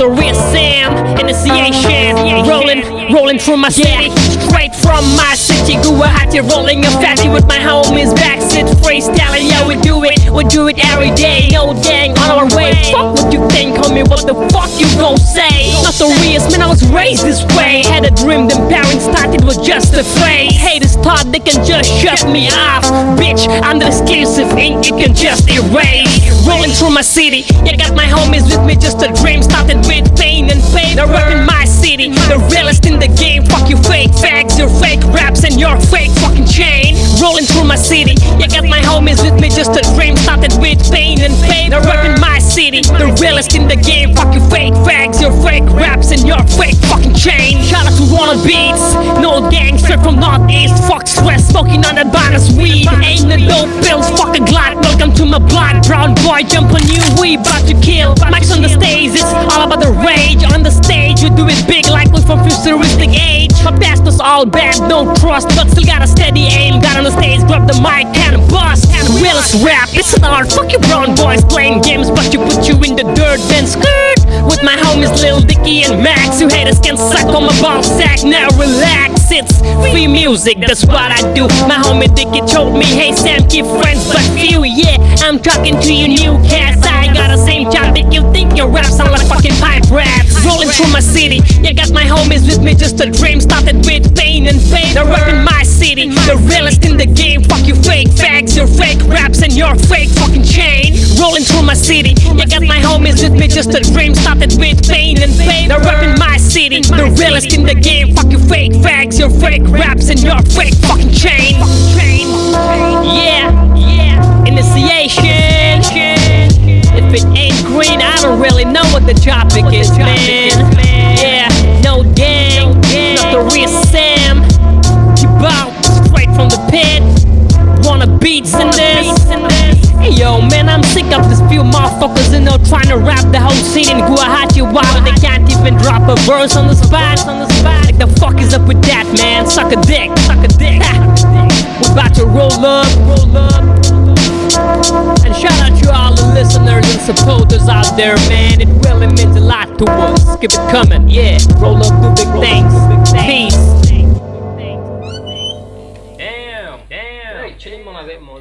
the real Sam Initiation Rolling, rolling through my city. Straight from my city. Guwahati rolling a fatty with my homies. Backseat freestyling, yeah we do it. We do it every day, no dang on our way. Fuck what you think homie, what the fuck you gon' say? Not the realest, man. I was raised this way. Had a dream, them parents thought it was just a phase Haters thought they can just shut me off. Bitch, I'm the exclusive ink you can just erase. Rolling through my city, yeah got my homies with me Just a fake raps and your fake fucking chain. Rolling through my city, yeah got my homies with me Just a dream. Started with pain and pain. They're rapping my city, the realest in the game. Fuck you fake facts, your fake raps and your fake fucking chain. Shout out to Wanna Beats, no gangster from Northeast. Fuck stress, smoking on that bonus weed Ain't no dope pills, fuck a glot Welcome to my block, brown boy jump on you. We about to kill, Mike's on the stage. It's all about the rage, on the stage We do it big like we from futuristic age. My past was all bad, no trust. But still got a steady aim. Got on the stage, grab the mic and bust. Realest rap, it's an art. Fuck you brown boys playing games. But you put you in the dirt then skirt With my homies Lil Dicky and Max You haters can suck on my ball sack. Now relax, it's free music That's what I do. My homie Dicky told me Hey Sam, keep friends but few Yeah, I'm talking to you new cats. I got the same job that you think your rap sound like fucking pipe raps. Rolling through my city Yeah, got my homies with me Just a dream. Started with pain and pain They're rapping my city. The realest in the game Fuck you fake facts. Your fake raps and your fake chain through my city. Yeah, got my homies with me Just a dream. Started with pain and pain. They're rapping my city. The realest in the game. Fuck you fake facts Your fake raps and your fake fucking chain. Yeah, yeah. Initiation. If it ain't green I don't really know what the topic is, man man I'm this few motherfuckers You know trying to rap the whole scene in Guwahati Wow but they can't even drop a verse on the spot on the spot Like the fuck is up with that man Suck a dick Suck a dick We're about to roll up Roll up and shout out to all the listeners and supporters out there, man. It really means a lot to us. Keep it coming, yeah. Roll up, do big things. Peace. Damn, damn. Chilling mo na mo,